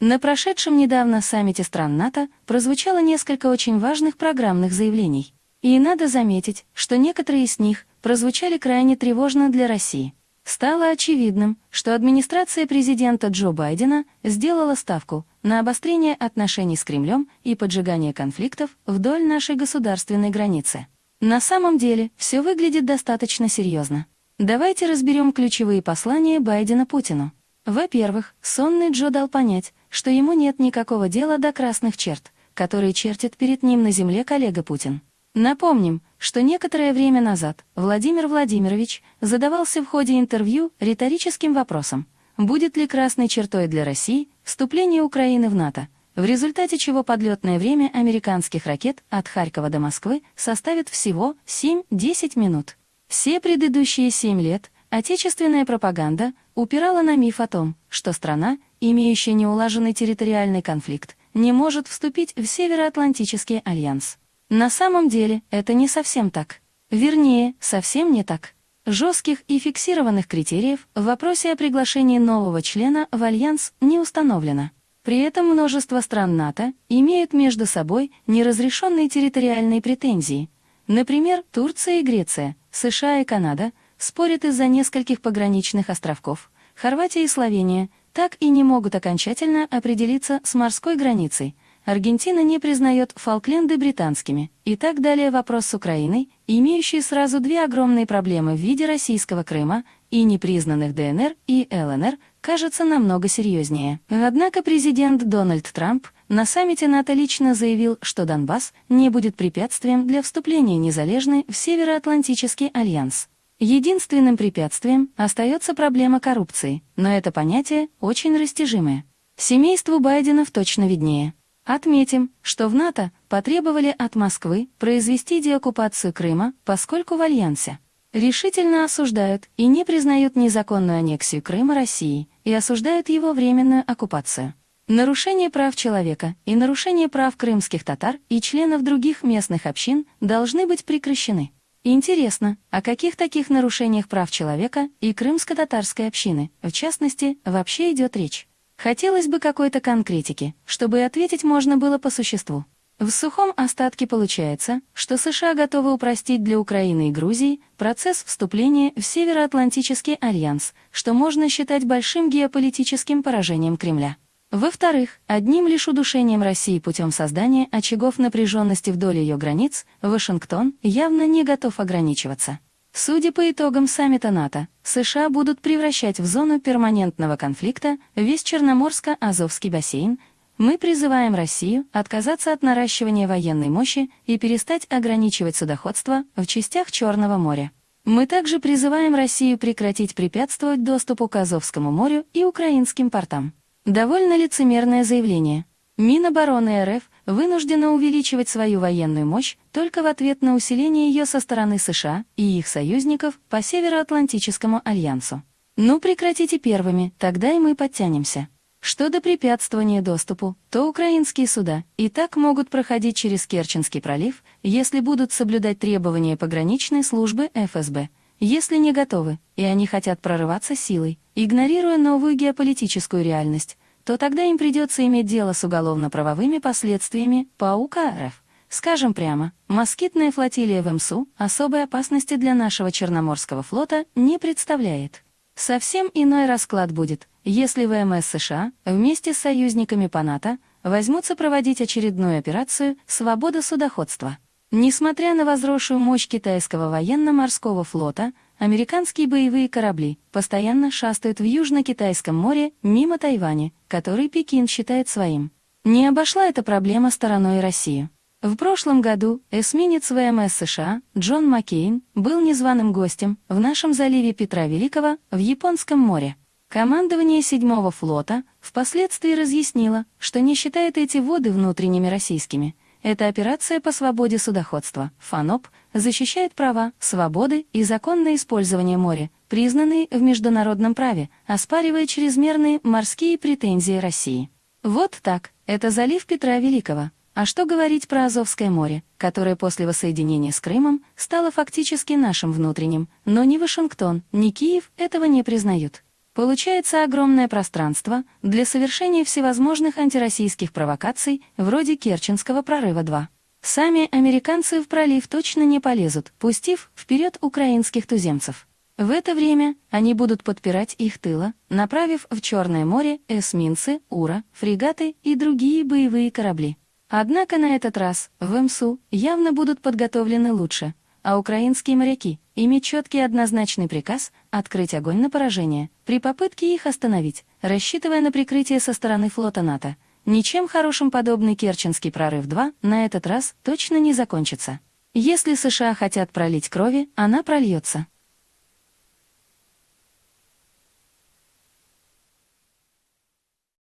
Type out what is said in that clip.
На прошедшем недавно саммите стран НАТО прозвучало несколько очень важных программных заявлений. И надо заметить, что некоторые из них прозвучали крайне тревожно для России. Стало очевидным, что администрация президента Джо Байдена сделала ставку на обострение отношений с Кремлем и поджигание конфликтов вдоль нашей государственной границы. На самом деле все выглядит достаточно серьезно. Давайте разберем ключевые послания Байдена Путину. Во-первых, сонный Джо дал понять, что ему нет никакого дела до красных черт, которые чертит перед ним на земле коллега Путин. Напомним, что некоторое время назад Владимир Владимирович задавался в ходе интервью риторическим вопросом, будет ли красной чертой для России вступление Украины в НАТО, в результате чего подлетное время американских ракет от Харькова до Москвы составит всего 7-10 минут. Все предыдущие 7 лет отечественная пропаганда упирала на миф о том, что страна, имеющая неулаженный территориальный конфликт, не может вступить в Североатлантический альянс. На самом деле это не совсем так. Вернее, совсем не так. Жестких и фиксированных критериев в вопросе о приглашении нового члена в альянс не установлено. При этом множество стран НАТО имеют между собой неразрешенные территориальные претензии. Например, Турция и Греция, США и Канада спорят из-за нескольких пограничных островков. Хорватия и Словения так и не могут окончательно определиться с морской границей. Аргентина не признает Фолкленды британскими. И так далее вопрос с Украиной, имеющий сразу две огромные проблемы в виде российского Крыма и непризнанных ДНР и ЛНР, кажется намного серьезнее. Однако президент Дональд Трамп на саммите НАТО лично заявил, что Донбасс не будет препятствием для вступления незалежной в Североатлантический альянс. Единственным препятствием остается проблема коррупции, но это понятие очень растяжимое. Семейству Байденов точно виднее. Отметим, что в НАТО потребовали от Москвы произвести деоккупацию Крыма, поскольку в Альянсе решительно осуждают и не признают незаконную аннексию Крыма России и осуждают его временную оккупацию. Нарушение прав человека и нарушение прав крымских татар и членов других местных общин должны быть прекращены. Интересно, о каких таких нарушениях прав человека и крымско-татарской общины, в частности, вообще идет речь? Хотелось бы какой-то конкретики, чтобы ответить можно было по существу. В сухом остатке получается, что США готовы упростить для Украины и Грузии процесс вступления в Североатлантический альянс, что можно считать большим геополитическим поражением Кремля. Во-вторых, одним лишь удушением России путем создания очагов напряженности вдоль ее границ Вашингтон явно не готов ограничиваться. Судя по итогам саммита НАТО, США будут превращать в зону перманентного конфликта весь Черноморско-Азовский бассейн, мы призываем Россию отказаться от наращивания военной мощи и перестать ограничивать судоходство в частях Черного моря. Мы также призываем Россию прекратить препятствовать доступу к Азовскому морю и украинским портам. Довольно лицемерное заявление. Минобороны РФ вынуждена увеличивать свою военную мощь только в ответ на усиление ее со стороны США и их союзников по Североатлантическому альянсу. Ну прекратите первыми, тогда и мы подтянемся. Что до препятствования доступу, то украинские суда и так могут проходить через Керченский пролив, если будут соблюдать требования пограничной службы ФСБ. Если не готовы, и они хотят прорываться силой, игнорируя новую геополитическую реальность, то тогда им придется иметь дело с уголовно-правовыми последствиями по УК РФ. Скажем прямо, москитная флотилия в МСУ особой опасности для нашего Черноморского флота не представляет. Совсем иной расклад будет, если ВМС США вместе с союзниками по НАТО возьмутся проводить очередную операцию «Свобода судоходства». Несмотря на возросшую мощь китайского военно-морского флота, американские боевые корабли постоянно шастают в Южно-Китайском море мимо Тайваня, который Пекин считает своим. Не обошла эта проблема стороной Россию. В прошлом году эсминец ВМС США Джон Маккейн был незваным гостем в нашем заливе Петра Великого в Японском море. Командование 7-го флота впоследствии разъяснило, что не считает эти воды внутренними российскими – эта операция по свободе судоходства, ФАНОП, защищает права, свободы и законное использование моря, признанные в международном праве, оспаривая чрезмерные морские претензии России. Вот так, это залив Петра Великого. А что говорить про Азовское море, которое после воссоединения с Крымом стало фактически нашим внутренним, но ни Вашингтон, ни Киев этого не признают. Получается огромное пространство для совершения всевозможных антироссийских провокаций, вроде Керченского прорыва-2. Сами американцы в пролив точно не полезут, пустив вперед украинских туземцев. В это время они будут подпирать их тыла, направив в Черное море эсминцы, ура, фрегаты и другие боевые корабли. Однако на этот раз в МСУ явно будут подготовлены лучше, а украинские моряки иметь четкий однозначный приказ открыть огонь на поражение при попытке их остановить, рассчитывая на прикрытие со стороны флота НАТО. Ничем хорошим подобный Керченский прорыв-2 на этот раз точно не закончится. Если США хотят пролить крови, она прольется.